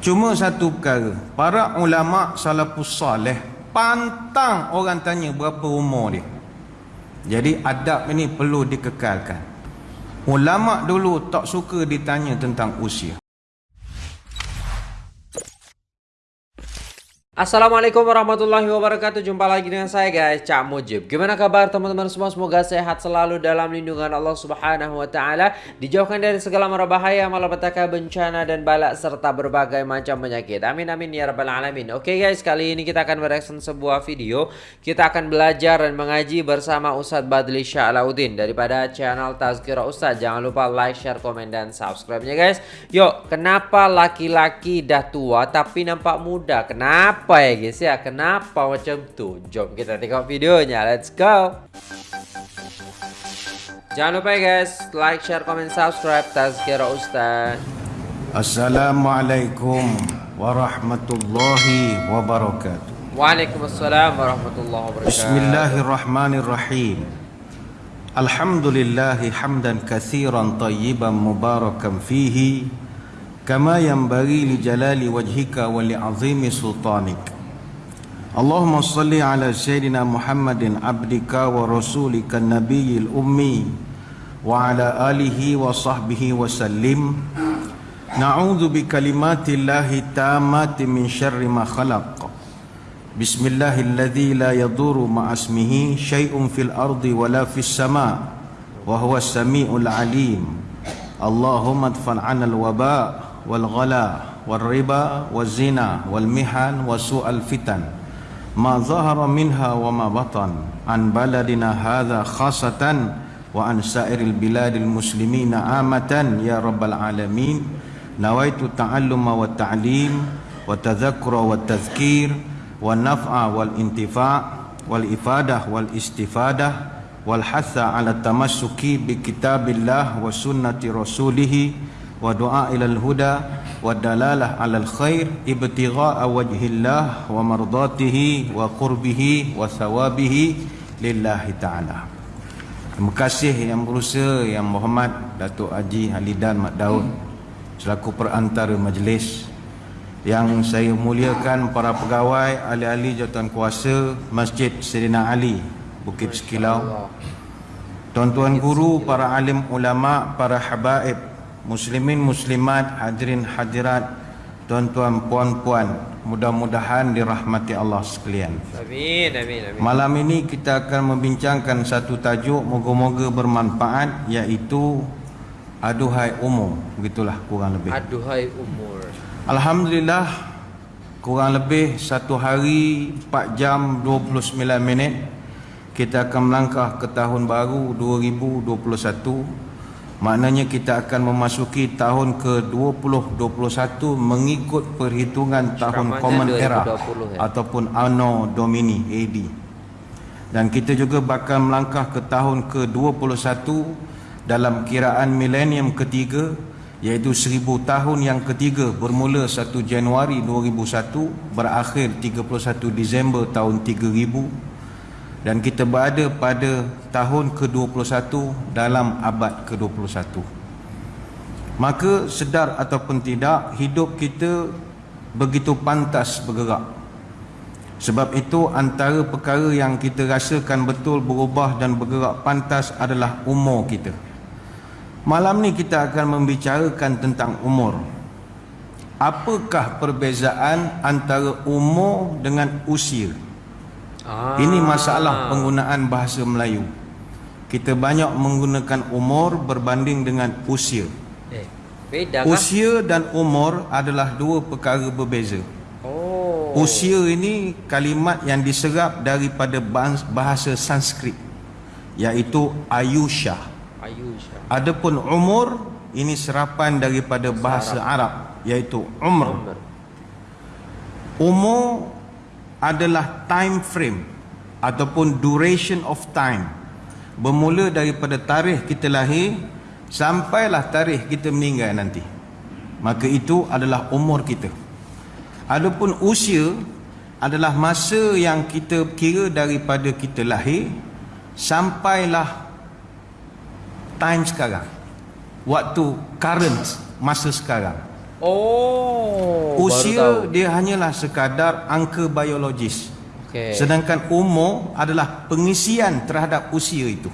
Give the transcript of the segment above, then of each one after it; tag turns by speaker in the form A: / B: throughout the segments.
A: Cuma satu perkara, para ulama salafus salih pantang orang tanya berapa umur dia. Jadi adab ini perlu dikekalkan. Ulama dulu tak suka ditanya tentang usia.
B: Assalamualaikum warahmatullahi wabarakatuh. Jumpa lagi dengan saya guys. Cak Mujib. Gimana kabar teman-teman semua? Semoga sehat selalu dalam lindungan Allah subhanahu wa ta'ala. Dijauhkan dari segala mara bahaya Malapetaka bencana dan balak Serta berbagai macam penyakit. Amin amin ya rabbal alamin. Oke guys kali ini kita akan bereaction sebuah video. Kita akan belajar dan mengaji bersama Ustadz Badli Sya'laudin Daripada channel Tazkira Ustadz Jangan lupa like, share, komen, dan subscribe nya guys. Yuk kenapa laki-laki dah tua Tapi nampak muda? Kenapa kenapa ya guys ya. Kenapa macam tu? Jom kita tengok videonya. Let's go. Jangan lupa ya guys Like, share, comment, subscribe. Tazkira Ustaz.
A: Assalamualaikum warahmatullahi wabarakatuh.
B: Waalaikumsalam warahmatullahi wabarakatuh.
A: Bismillahirrahmanirrahim. Alhamdulillahi hamdan kathiran tayyiban mubarakan fihi kama yang bagi li jalali wajhika wa li azimi sultanik. Allahumma salli ala sayyidina Muhammadin abdika wa rasulika nabiyil ummi wa ala alihi wa sahbihi wa sallim. Na'udzu bi kalimatillahi tammati min sharri ma khalaq. Bismillahilladzi la yaduru ma'asmihi shay'un fil ardi wa la fis sama' wa huwas samiul alim. Allahumma adfa'an al-waba' والغلا والربا والزنا والمحن وسوء الفتن ما ظهر منها وما بطن عن بلدنا هذا خاصة وعن سائر البلاد المسلمين عامة يا رب العالمين نويت التعلم والتعليم والتذكر والتذكير والنفع والانتفاع والإفادة والاستفادة والحث على التمسك بكتاب الله وسنة رسوله wa du'a ila al-huda wa dalalah ala al-khair ibtigha'a wajhillah wa mardatihi wa qurbihi wa sawabihi lillahi ta'ala. Terima kasih yang berusaha yang Muhammad Datuk Haji Halidan Mat Daud selaku perantara majlis yang saya muliakan para pegawai ahli-ahli jawatan kuasa Masjid Serina Ali Bukit Sekilau. Tuan-tuan guru, para alim ulama, para habaib muslimin muslimat hadirin hadirat tuan-tuan puan-puan mudah-mudahan dirahmati Allah sekalian. Amin amin amin. Malam ini kita akan membincangkan satu tajuk moga-moga bermanfaat iaitu aduhai umur. Begitulah kurang lebih.
B: Aduhai umur.
A: Alhamdulillah kurang lebih satu hari 4 jam 29 minit kita akan melangkah ke tahun baru 2021 Maknanya kita akan memasuki tahun ke-2021 mengikut perhitungan tahun Common Era ya? ataupun Anno Domini AD. Dan kita juga bakal melangkah ke tahun ke-21 dalam kiraan milenium ketiga iaitu seribu tahun yang ketiga bermula 1 Januari 2001 berakhir 31 Disember tahun 3000 dan kita berada pada tahun ke-21 dalam abad ke-21. Maka sedar ataupun tidak hidup kita begitu pantas bergerak. Sebab itu antara perkara yang kita rasakan betul berubah dan bergerak pantas adalah umur kita. Malam ni kita akan membicarakan tentang umur. Apakah perbezaan antara umur dengan usia Ah. Ini masalah penggunaan bahasa Melayu. Kita banyak menggunakan umur berbanding dengan usia. Eh, beda kah? Usia dan umur adalah dua perkara berbeza. Oh. Usia ini kalimat yang diserap daripada bahasa Sanskrit iaitu Ayusha. Ayusha. Adapun umur ini serapan daripada bahasa Arab iaitu umr. Umur adalah time frame ataupun duration of time. Bermula daripada tarikh kita lahir sampailah tarikh kita meninggal nanti. Maka itu adalah umur kita. Adapun usia adalah masa yang kita kira daripada kita lahir sampailah time sekarang. Waktu current masa sekarang
B: Oh.
A: Usia dia hanyalah sekadar angka biologis.
B: Okey.
A: Sedangkan umur adalah pengisian terhadap usia itu.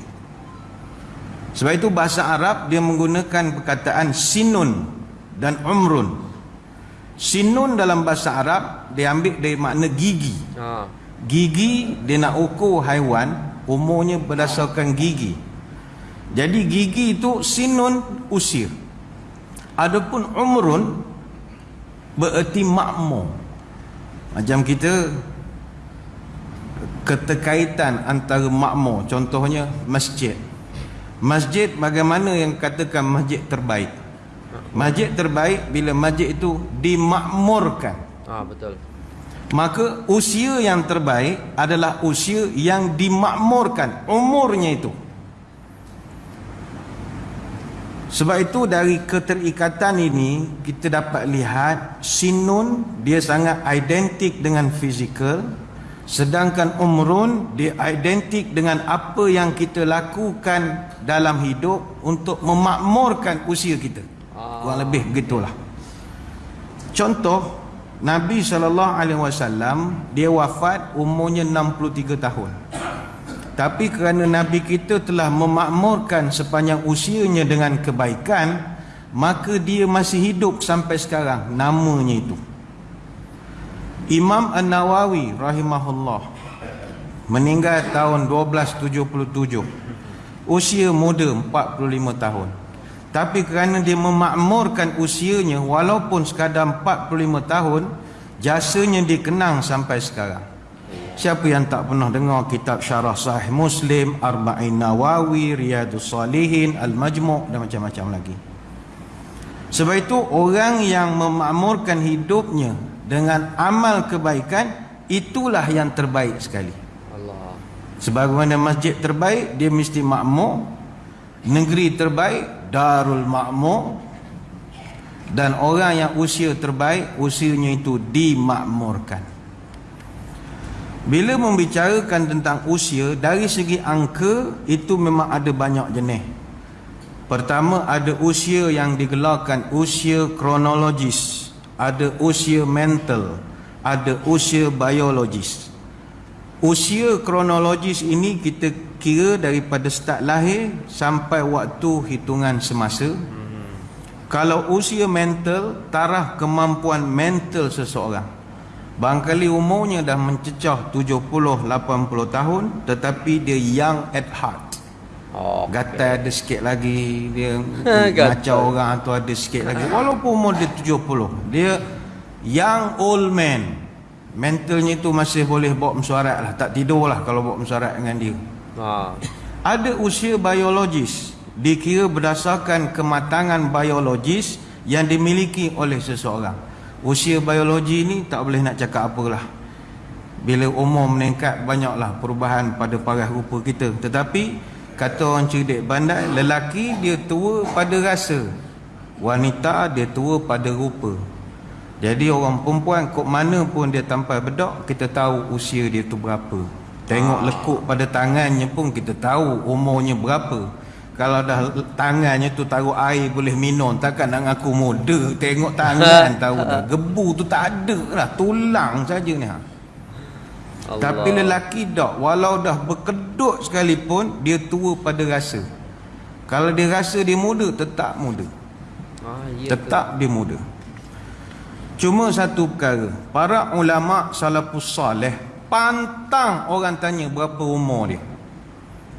A: Sebab itu bahasa Arab dia menggunakan perkataan sinun dan umrun. Sinun dalam bahasa Arab dia ambil dari makna gigi.
B: Ha.
A: Gigi dia nak ukur haiwan umurnya berdasarkan gigi. Jadi gigi itu sinun usia. Adapun umrun bererti makmur. Macam kita keterkaitan antara makmur contohnya masjid. Masjid bagaimana yang katakan masjid terbaik? Masjid terbaik bila masjid itu dimakmurkan.
B: Ah betul.
A: Maka usia yang terbaik adalah usia yang dimakmurkan umurnya itu. Sebab itu dari keterikatan ini kita dapat lihat sinun dia sangat identik dengan fizikal sedangkan umrun dia identik dengan apa yang kita lakukan dalam hidup untuk memakmurkan usia kita. Kurang lebih begitulah. Contoh Nabi SAW dia wafat umurnya 63 tahun. Tapi kerana Nabi kita telah memakmurkan sepanjang usianya dengan kebaikan, maka dia masih hidup sampai sekarang. Namanya itu. Imam An-Nawawi rahimahullah meninggal tahun 1277. Usia muda 45 tahun. Tapi kerana dia memakmurkan usianya walaupun sekadar 45 tahun, jasanya dikenang sampai sekarang. Siapa yang tak pernah dengar kitab Syarah Sahih Muslim, Arba'in Nawawi, Riyadus Salihin, Al-Majmu' dan macam-macam lagi. Sebab itu orang yang memakmurkan hidupnya dengan amal kebaikan itulah yang terbaik sekali.
B: Allah.
A: Sebagaimana masjid terbaik dia mesti makmur, negeri terbaik Darul Makmur dan orang yang usia terbaik usianya itu dimakmurkan. Bila membicarakan tentang usia dari segi angka itu memang ada banyak jenis. Pertama ada usia yang digelarkan usia kronologis, ada usia mental, ada usia biologis. Usia kronologis ini kita kira daripada start lahir sampai waktu hitungan semasa. Kalau usia mental, taraf kemampuan mental seseorang. Barangkali umurnya dah mencecah 70-80 tahun Tetapi dia young at heart.
B: Oh.
A: Gatal ada sikit lagi Dia macam orang tu ada sikit lagi. Walaupun umur dia 70 Dia young old man. Mentalnya tu masih boleh bawa mesyuarat lah. Tak tidur lah kalau bawa mesyuarat dengan dia.
B: Ha.
A: Ada usia biologis Dikira berdasarkan kematangan biologis Yang dimiliki oleh seseorang Usia biologi ni tak boleh nak cakap apalah. Bila umur meningkat banyaklah perubahan pada paras rupa kita. Tetapi kata orang cerdik bandai Lelaki dia tua pada rasa. Wanita dia tua pada rupa. Jadi orang perempuan kok mana pun dia tampal bedok Kita tahu usia dia tu berapa. Tengok lekuk pada tangannya pun kita tahu umurnya berapa kalau dah tangannya tu taruh air boleh minum Takkan nak ngaku muda Tengok tangan tahu dah. Gebu tu tak ada lah Tulang saja ni ha.
B: Allah.
A: Tapi lelaki tak Walau dah berkedut sekalipun Dia tua pada rasa. Kalau dia rasa dia muda Tetap muda.
B: Ah, ya
A: Tetap dia muda. Cuma satu perkara Para ulama salafus salih Pantang orang tanya berapa umur dia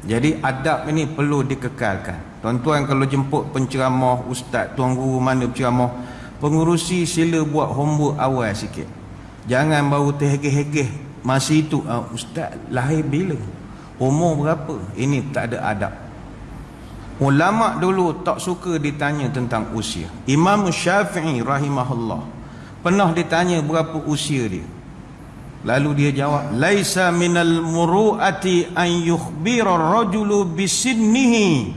A: Jadi adab ini perlu dikekalkan Tuan-tuan kalau jemput penceramah Ustaz, tuan guru mana penceramah Pengurusi sila buat homework awal sikit Jangan baru terhegeh-hegeh Masih itu uh, Ustaz lahir bila? Umur berapa? Ini tak ada adab Ulama dulu tak suka ditanya tentang usia. Imam Syafi'i rahimahullah pernah ditanya berapa usia dia. Lalu dia jawab, "Laisa minal muru'ati an yukhbira ar-rajulu bisinnihi."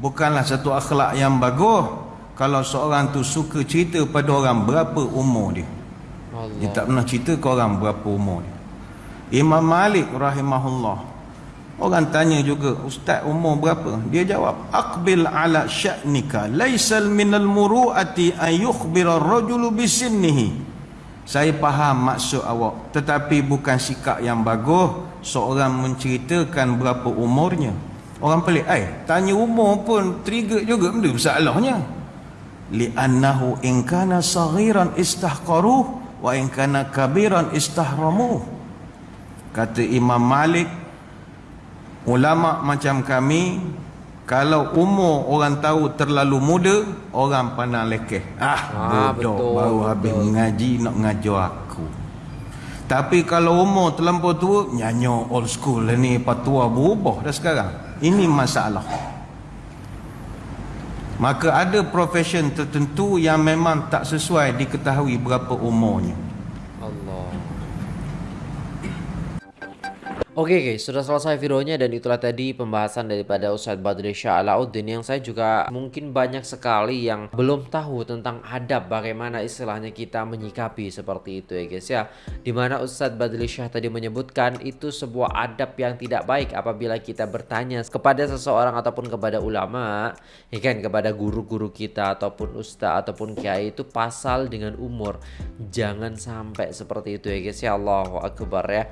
A: Bukanlah satu akhlak yang bagus kalau seorang tu suka cerita pada orang berapa umur dia. Dia
B: Allah.
A: tak pernah cerita ke orang berapa umur dia. Imam Malik rahimahullah Orang tanya juga, Ustaz umur berapa? Dia jawab, Aqbil ala sya'nika, laisal minal muru'ati an yukhbira rajulu bisinnihi. Saya faham maksud awak, tetapi bukan sikap yang bagus seorang menceritakan berapa umurnya. Orang pelik, eh, tanya umur pun trigger juga benda masalahnya. Li'annahu in kana saghiran istahqaruh wa in kana kabiran istahramuh. Kata Imam Malik, ulama macam kami kalau umur orang tahu terlalu muda orang pandang lekeh. Ah, ah bodoh. betul, baru betul. habis mengaji nak ngajar aku. Tapi kalau umur terlampau tua nyanyo old school lah ni. Patua berubah dah sekarang. Ini masalah. Maka ada profession tertentu yang memang tak sesuai diketahui berapa umurnya
B: Oke okay guys, sudah selesai videonya dan itulah tadi pembahasan daripada Ustadz Badri Shah Alauddin yang saya juga mungkin banyak sekali yang belum tahu tentang adab bagaimana istilahnya kita menyikapi seperti itu ya guys ya. Dimana Ustadz Badri Shah tadi menyebutkan itu sebuah adab yang tidak baik apabila kita bertanya kepada seseorang ataupun kepada ulama, ya kan kepada guru-guru kita ataupun ustadz ataupun kiai itu pasal dengan umur. Jangan sampai seperti itu ya guys ya Allahu Akbar ya.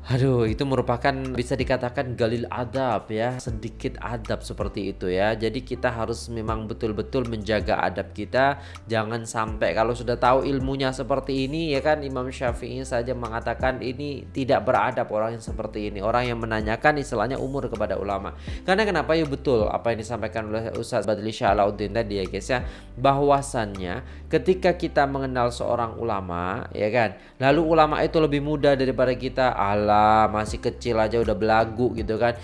B: Aduh, itu merupakan bisa dikatakan galil adab ya, sedikit adab seperti itu ya. Jadi kita harus memang betul-betul menjaga adab kita, jangan sampai kalau sudah tahu ilmunya seperti ini ya kan Imam Syafi'i saja mengatakan ini tidak beradab orang yang seperti ini, orang yang menanyakan istilahnya umur kepada ulama. Karena kenapa ya betul apa yang disampaikan oleh Ustaz Badli Syalauddin tadi ya guys ya, bahwasannya ketika kita mengenal seorang ulama ya kan, lalu ulama itu lebih muda daripada kita, Allah masih kecil aja udah belagu gitu kan.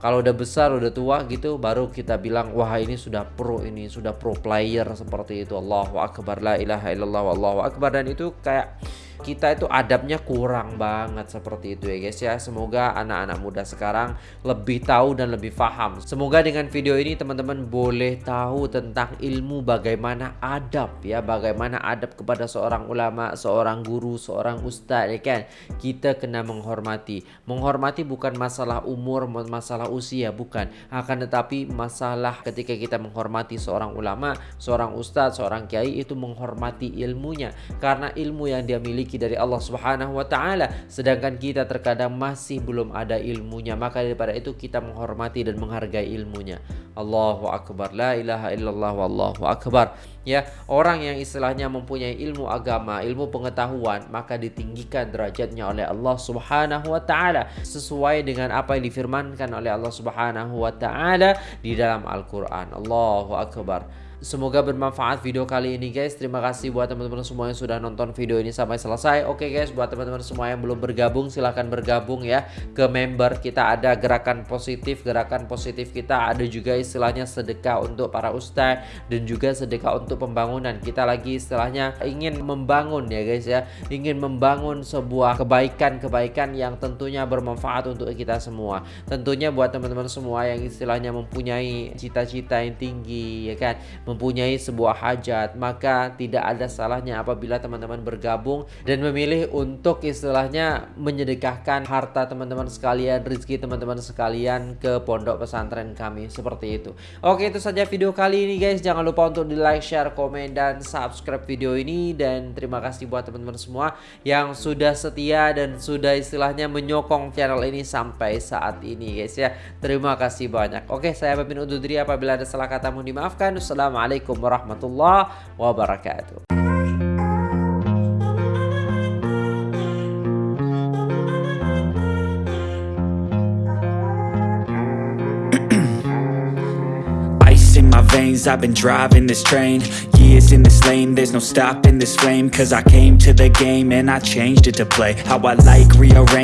B: Kalau udah besar udah tua gitu baru kita bilang wah ini sudah pro ini sudah pro player seperti itu. Allahu akbar la ilaha illallah wallahu akbar. Dan itu kayak kita itu adabnya kurang banget seperti itu ya guys ya. Semoga anak-anak muda sekarang lebih tahu dan lebih paham semoga dengan video ini teman-teman boleh tahu tentang ilmu bagaimana adab ya. Bagaimana adab kepada seorang ulama seorang guru seorang ustadz ya kan? Kita kena menghormati. Menghormati bukan masalah umur masalah usia bukan. Akan tetapi masalah ketika kita menghormati seorang ulama seorang ustadz seorang kiai itu menghormati ilmunya. Karena ilmu yang dia miliki dimiliki dari Allah Subhanahu wa taala. Sedangkan kita terkadang masih belum ada ilmunya. Maka daripada itu kita menghormati dan menghargai ilmunya. Allahu akbar. La ilaha illallah wallahu akbar. Ya orang yang istilahnya mempunyai ilmu agama ilmu pengetahuan maka ditinggikan derajatnya oleh Allah Subhanahu wa taala. Sesuai dengan apa yang difirmankan oleh Allah Subhanahu wa taala di dalam Al-Qur'an. Allahu akbar Semoga bermanfaat video kali ini guys. Terima kasih buat teman-teman semua yang sudah nonton video ini sampai selesai. Oke guys buat teman-teman semua yang belum bergabung silahkan bergabung ya Ke member kita. Ada gerakan positif Gerakan positif kita. Ada juga istilahnya sedekah untuk para ustaz Dan juga sedekah untuk pembangunan. Kita lagi istilahnya ingin membangun ya guys ya. Ingin membangun sebuah kebaikan-kebaikan yang tentunya bermanfaat untuk kita semua. Tentunya buat teman-teman semua yang istilahnya mempunyai cita-cita yang tinggi ya kan mempunyai sebuah hajat maka tidak ada salahnya apabila teman-teman bergabung dan memilih untuk istilahnya menyedekahkan harta teman-teman sekalian rezeki teman-teman sekalian ke pondok pesantren kami. Seperti itu. Oke itu saja video kali ini guys. Jangan lupa untuk di like share komen dan subscribe video ini. Dan terima kasih buat teman-teman semua yang sudah setia dan sudah istilahnya menyokong channel ini sampai saat ini guys ya. Terima kasih banyak. Oke saya pamit undur diri. Apabila ada salah kata mohon dimaafkan. Assalamualaikum Assalamualaikum warahmatullahi wabarakatuh. Ice in my veins I've been driving this train. Years in this lane There's no stopping this flame. Cause I came to the game And I changed it to play. How I like rearrange